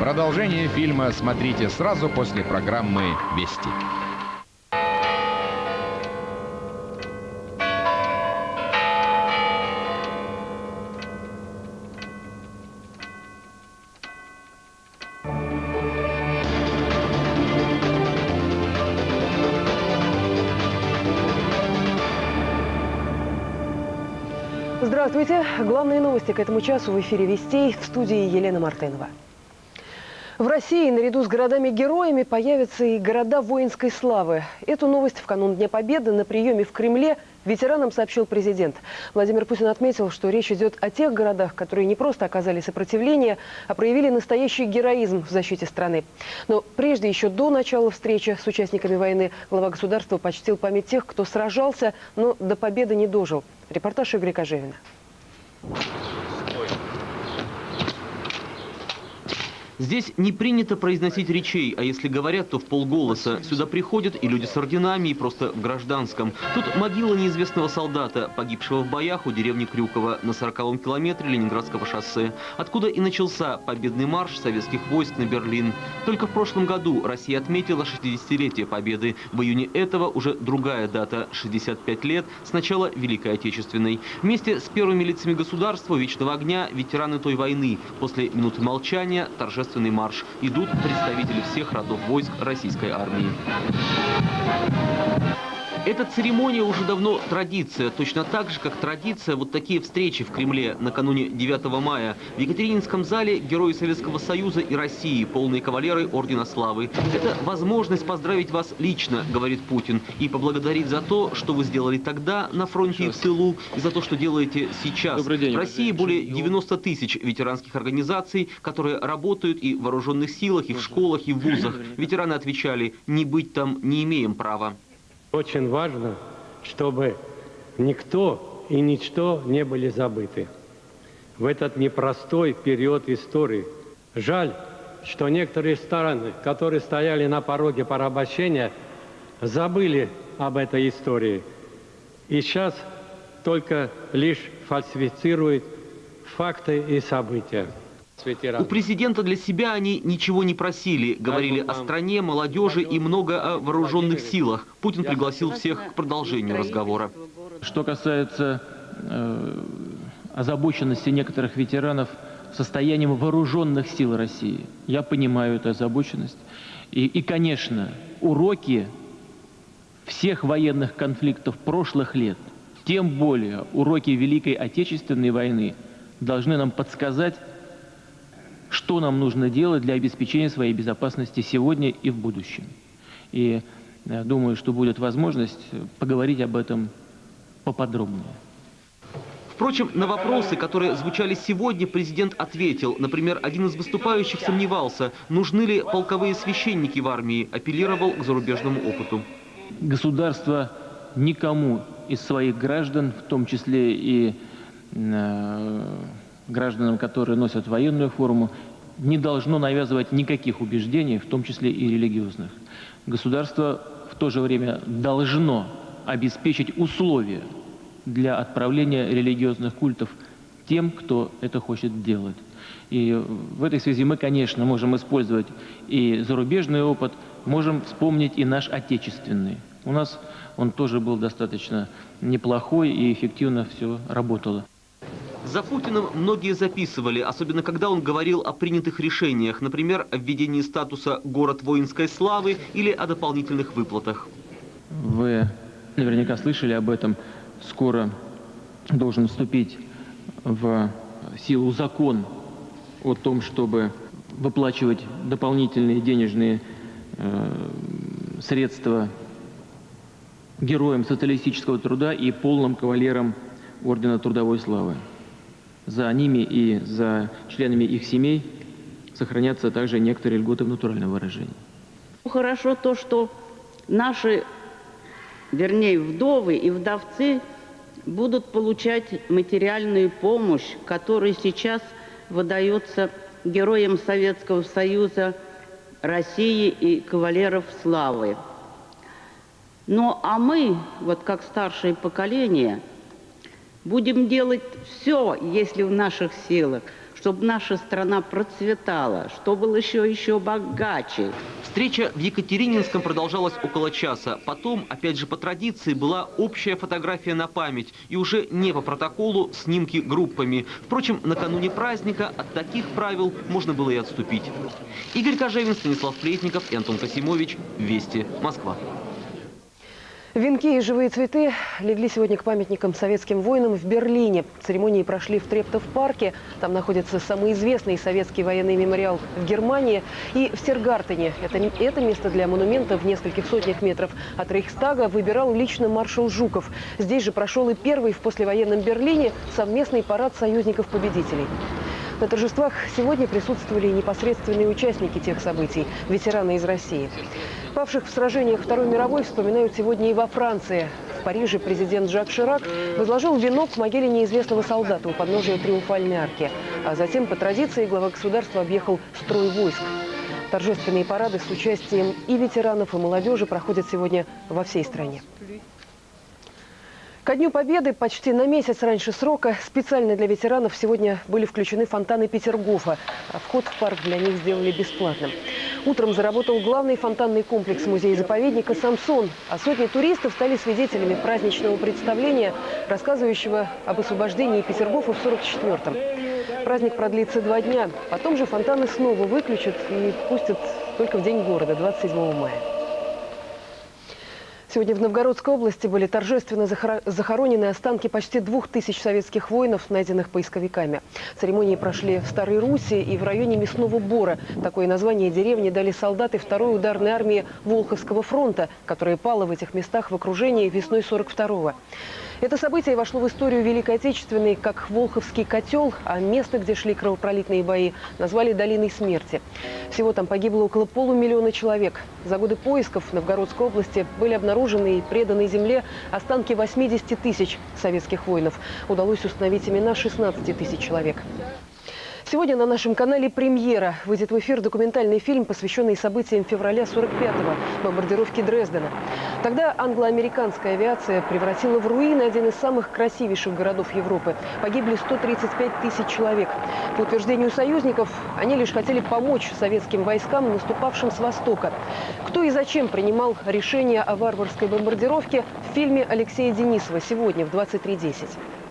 Продолжение фильма смотрите сразу после программы «Вести». Здравствуйте. Главные новости к этому часу в эфире «Вестей» в студии Елена Мартынова. В России наряду с городами-героями появятся и города воинской славы. Эту новость в канун Дня Победы на приеме в Кремле ветеранам сообщил президент. Владимир Путин отметил, что речь идет о тех городах, которые не просто оказали сопротивление, а проявили настоящий героизм в защите страны. Но прежде, еще до начала встречи с участниками войны, глава государства почтил память тех, кто сражался, но до победы не дожил. Репортаж Игоря Кожевина. Здесь не принято произносить речей, а если говорят, то в полголоса. Сюда приходят и люди с орденами, и просто в гражданском. Тут могила неизвестного солдата, погибшего в боях у деревни Крюкова на 40-м километре Ленинградского шоссе, откуда и начался победный марш советских войск на Берлин. Только в прошлом году Россия отметила 60-летие победы. В июне этого уже другая дата – 65 лет с начала Великой Отечественной. Вместе с первыми лицами государства Вечного огня ветераны той войны. После минуты молчания торжественно торжественный марш. Идут представители всех родов войск российской армии. Эта церемония уже давно традиция, точно так же, как традиция вот такие встречи в Кремле накануне 9 мая. В Екатерининском зале герои Советского Союза и России, полные кавалеры Ордена Славы. Это возможность поздравить вас лично, говорит Путин, и поблагодарить за то, что вы сделали тогда на фронте и в тылу, и за то, что делаете сейчас. Добрый день. В России более 90 тысяч ветеранских организаций, которые работают и в вооруженных силах, и в школах, и в вузах. Ветераны отвечали, не быть там не имеем права. Очень важно, чтобы никто и ничто не были забыты в этот непростой период истории. Жаль, что некоторые страны, которые стояли на пороге порабощения, забыли об этой истории. И сейчас только лишь фальсифицируют факты и события. У президента для себя они ничего не просили. Говорили о стране, молодежи и много о вооруженных силах. Путин пригласил всех к продолжению разговора. Что касается э, озабоченности некоторых ветеранов состоянием вооруженных сил России, я понимаю эту озабоченность. И, и конечно, уроки всех военных конфликтов прошлых лет, тем более уроки Великой Отечественной войны, должны нам подсказать, что нам нужно делать для обеспечения своей безопасности сегодня и в будущем. И я думаю, что будет возможность поговорить об этом поподробнее. Впрочем, на вопросы, которые звучали сегодня, президент ответил. Например, один из выступающих сомневался, нужны ли полковые священники в армии, апеллировал к зарубежному опыту. Государство никому из своих граждан, в том числе и э, гражданам, которые носят военную форму, не должно навязывать никаких убеждений, в том числе и религиозных. Государство в то же время должно обеспечить условия для отправления религиозных культов тем, кто это хочет делать. И в этой связи мы, конечно, можем использовать и зарубежный опыт, можем вспомнить и наш отечественный. У нас он тоже был достаточно неплохой и эффективно все работало. За Путиным многие записывали, особенно когда он говорил о принятых решениях, например, о введении статуса «город воинской славы» или о дополнительных выплатах. Вы наверняка слышали об этом. Скоро должен вступить в силу закон о том, чтобы выплачивать дополнительные денежные э, средства героям социалистического труда и полным кавалерам Ордена Трудовой Славы за ними и за членами их семей сохранятся также некоторые льготы в натуральном выражении. Хорошо то, что наши, вернее, вдовы и вдовцы будут получать материальную помощь, которая сейчас выдается героям Советского Союза, России и кавалеров славы. Ну, а мы, вот как старшее поколение – Будем делать все, если в наших силах, чтобы наша страна процветала, что было еще, еще богаче. Встреча в Екатерининском продолжалась около часа. Потом, опять же по традиции, была общая фотография на память. И уже не по протоколу снимки группами. Впрочем, накануне праздника от таких правил можно было и отступить. Игорь Кожевин, Станислав Плетников и Антон Касимович. Вести. Москва. Венки и живые цветы легли сегодня к памятникам советским воинам в Берлине. Церемонии прошли в Трептов-парке. Там находится самый известный советский военный мемориал в Германии. И в Сергартене. Это, это место для монумента в нескольких сотнях метров от Рейхстага выбирал лично маршал Жуков. Здесь же прошел и первый в послевоенном Берлине совместный парад союзников-победителей. На торжествах сегодня присутствовали непосредственные участники тех событий – ветераны из России. Павших в сражениях Второй мировой вспоминают сегодня и во Франции. В Париже президент Жак Ширак возложил венок в могиле неизвестного солдата у подножия Триумфальной арки. А затем, по традиции, глава государства объехал строй войск. Торжественные парады с участием и ветеранов, и молодежи проходят сегодня во всей стране. Ко Дню Победы почти на месяц раньше срока специально для ветеранов сегодня были включены фонтаны Петергофа. А вход в парк для них сделали бесплатным. Утром заработал главный фонтанный комплекс музея-заповедника «Самсон». А сотни туристов стали свидетелями праздничного представления, рассказывающего об освобождении Петергофа в 44-м. Праздник продлится два дня. Потом же фонтаны снова выключат и пустят только в День города, 27 мая. Сегодня в Новгородской области были торжественно захоронены останки почти двух тысяч советских воинов, найденных поисковиками. Церемонии прошли в Старой Руси и в районе Мясного Бора. Такое название деревни дали солдаты второй ударной армии Волховского фронта, которая пала в этих местах в окружении весной 42-го. Это событие вошло в историю Великой Отечественной как Волховский котел, а место, где шли кровопролитные бои, назвали Долиной смерти. Всего там погибло около полумиллиона человек. За годы поисков в Новгородской области были обнаружены и преданы земле останки 80 тысяч советских воинов. Удалось установить имена 16 тысяч человек. Сегодня на нашем канале «Премьера» выйдет в эфир документальный фильм, посвященный событиям февраля 45-го, бомбардировки Дрездена. Тогда англо-американская авиация превратила в руины один из самых красивейших городов Европы. Погибли 135 тысяч человек. По утверждению союзников, они лишь хотели помочь советским войскам, наступавшим с востока. Кто и зачем принимал решение о варварской бомбардировке в фильме Алексея Денисова сегодня в 23.10.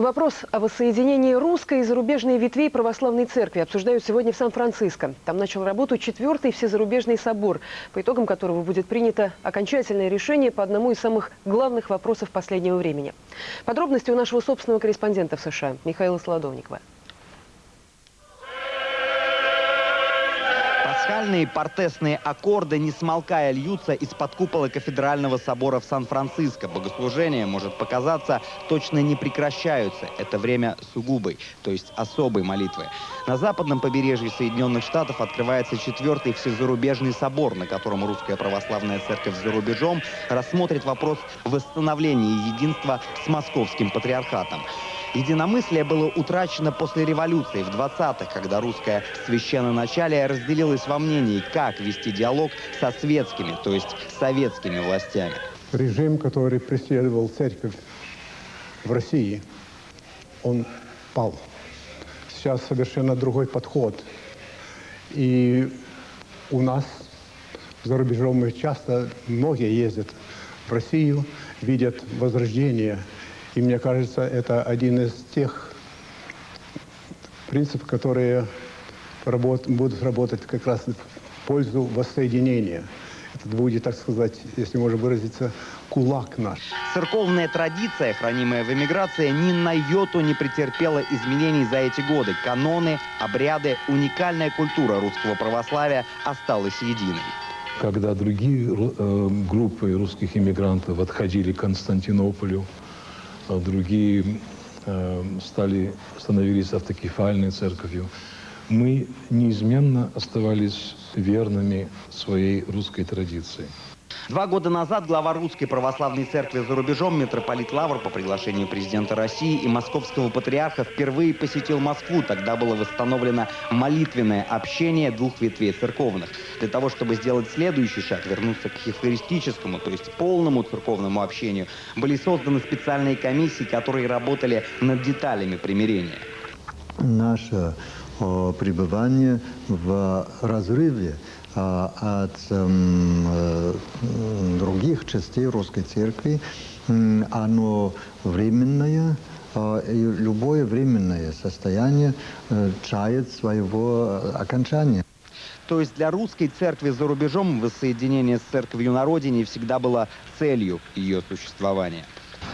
Вопрос о воссоединении русской и зарубежной ветвей православной церкви обсуждают сегодня в Сан-Франциско. Там начал работу четвертый всезарубежный собор, по итогам которого будет принято окончательное решение по одному из самых главных вопросов последнего времени. Подробности у нашего собственного корреспондента в США Михаила Солодовникова. Пасхальные портесные аккорды, не смолкая, льются из-под купола кафедрального собора в Сан-Франциско. Богослужения, может показаться, точно не прекращаются. Это время сугубой, то есть особой молитвы. На западном побережье Соединенных Штатов открывается четвертый всезарубежный собор, на котором русская православная церковь за рубежом рассмотрит вопрос восстановления единства с московским патриархатом. Единомыслие было утрачено после революции в 20-х, когда русское священноначалие разделилось во мнении, как вести диалог со светскими, то есть советскими властями. Режим, который преследовал церковь в России, он пал. Сейчас совершенно другой подход. И у нас за рубежом мы часто, многие ездят в Россию, видят возрождение и мне кажется, это один из тех принципов, которые работ, будут работать как раз в пользу воссоединения. Это будет, так сказать, если можно выразиться, кулак наш. Церковная традиция, хранимая в эмиграции, ни на йоту не претерпела изменений за эти годы. Каноны, обряды, уникальная культура русского православия осталась единой. Когда другие э, группы русских иммигрантов отходили к Константинополю, другие э, стали, становились автокефальной церковью. Мы неизменно оставались верными своей русской традиции. Два года назад глава Русской Православной Церкви за рубежом, митрополит Лавр по приглашению президента России и московского патриарха впервые посетил Москву. Тогда было восстановлено молитвенное общение двух ветвей церковных. Для того, чтобы сделать следующий шаг, вернуться к евхаристическому, то есть полному церковному общению, были созданы специальные комиссии, которые работали над деталями примирения. наше э, пребывание в разрыве от э, других частей русской церкви, оно временное, и любое временное состояние чает своего окончания. То есть для русской церкви за рубежом воссоединение с церковью на родине всегда было целью ее существования.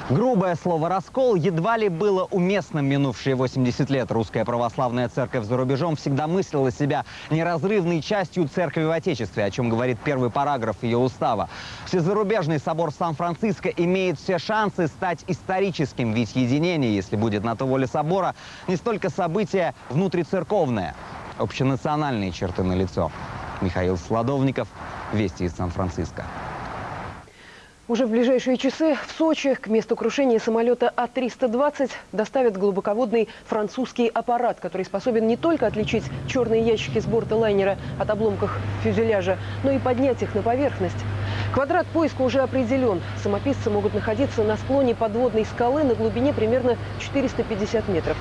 Грубое слово «раскол» едва ли было уместным минувшие 80 лет. Русская православная церковь за рубежом всегда мыслила себя неразрывной частью церкви в Отечестве, о чем говорит первый параграф ее устава. Всезарубежный собор Сан-Франциско имеет все шансы стать историческим, ведь единение, если будет на то воле собора, не столько событие внутрицерковное – общенациональные черты на лицо. Михаил Сладовников, Вести из Сан-Франциско. Уже в ближайшие часы в Сочи к месту крушения самолета А-320 доставят глубоководный французский аппарат, который способен не только отличить черные ящики с борта лайнера от обломков фюзеляжа, но и поднять их на поверхность. Квадрат поиска уже определен. Самописцы могут находиться на склоне подводной скалы на глубине примерно 450 метров.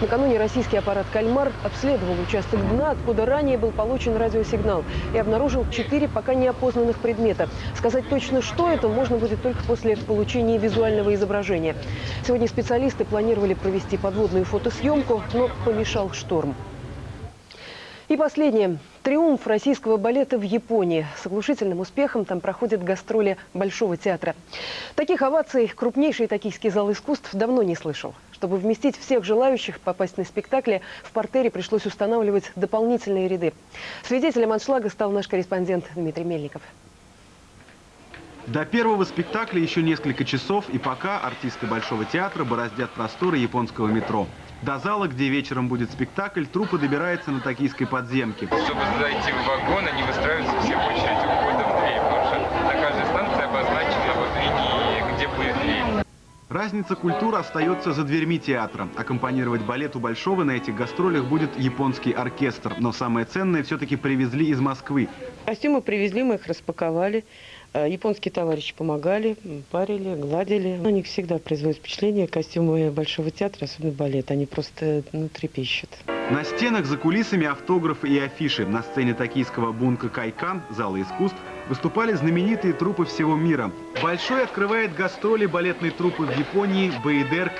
Накануне российский аппарат «Кальмар» обследовал участок дна, откуда ранее был получен радиосигнал, и обнаружил четыре пока неопознанных предмета. Сказать точно, что это, можно будет только после получения визуального изображения. Сегодня специалисты планировали провести подводную фотосъемку, но помешал шторм. И последнее. Триумф российского балета в Японии. С оглушительным успехом там проходят гастроли Большого театра. Таких оваций крупнейший токийский зал искусств давно не слышал. Чтобы вместить всех желающих попасть на спектакли, в портере пришлось устанавливать дополнительные ряды. Свидетелем аншлага стал наш корреспондент Дмитрий Мельников. До первого спектакля еще несколько часов, и пока артисты Большого театра бороздят просторы японского метро. До зала, где вечером будет спектакль, труппа добирается на токийской подземке. Чтобы зайти в вагон, они выстраиваются все в очередь у входа в дверь, потому что на каждой станции обозначена вот линии, где будет дверь. Разница культуры остается за дверьми театра. Аккомпанировать балету Большого на этих гастролях будет японский оркестр. Но самое ценное все-таки привезли из Москвы. Костюмы привезли, мы их распаковали. Э, японские товарищи помогали, парили, гладили. У них всегда производит впечатление костюмы Большого театра, особенно балет. Они просто ну, трепещут. На стенах за кулисами автографы и афиши. На сцене токийского бунка Кайкан, зала искусств, выступали знаменитые трупы всего мира. Большой открывает гастроли балетной труппы в Японии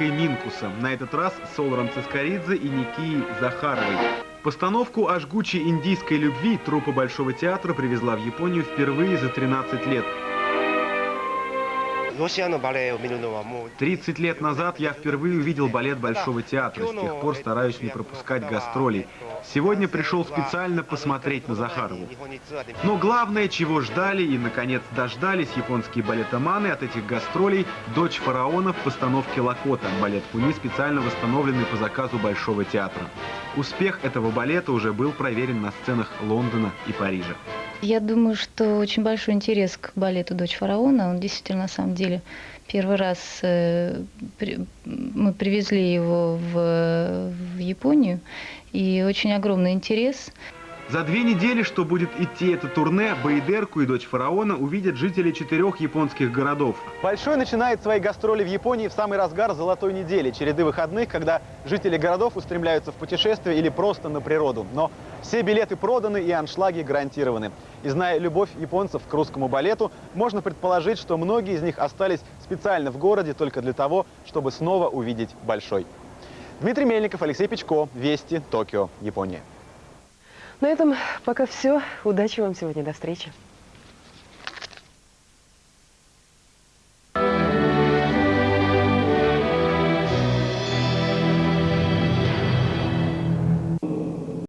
и Минкуса. На этот раз с Олром Цискоридзе и Никией Захаровой. Постановку о жгучей индийской любви труппа Большого театра привезла в Японию впервые за 13 лет. 30 лет назад я впервые увидел балет Большого театра. С тех пор стараюсь не пропускать гастролей. Сегодня пришел специально посмотреть на Захарову. Но главное, чего ждали и, наконец, дождались японские балетоманы от этих гастролей – «Дочь фараона» в постановке Лакота. Балет Куни специально восстановленный по заказу Большого театра. Успех этого балета уже был проверен на сценах Лондона и Парижа. Я думаю, что очень большой интерес к балету «Дочь фараона». Он действительно, на самом деле, первый раз э, при, мы привезли его в, в Японию, и очень огромный интерес. За две недели, что будет идти это турне, Бейдерку и дочь фараона увидят жители четырех японских городов. Большой начинает свои гастроли в Японии в самый разгар золотой недели, череды выходных, когда жители городов устремляются в путешествие или просто на природу. Но все билеты проданы и аншлаги гарантированы. И зная любовь японцев к русскому балету, можно предположить, что многие из них остались специально в городе только для того, чтобы снова увидеть Большой. Дмитрий Мельников, Алексей Печко, Вести, Токио, Япония. На этом пока все. Удачи вам сегодня. До встречи.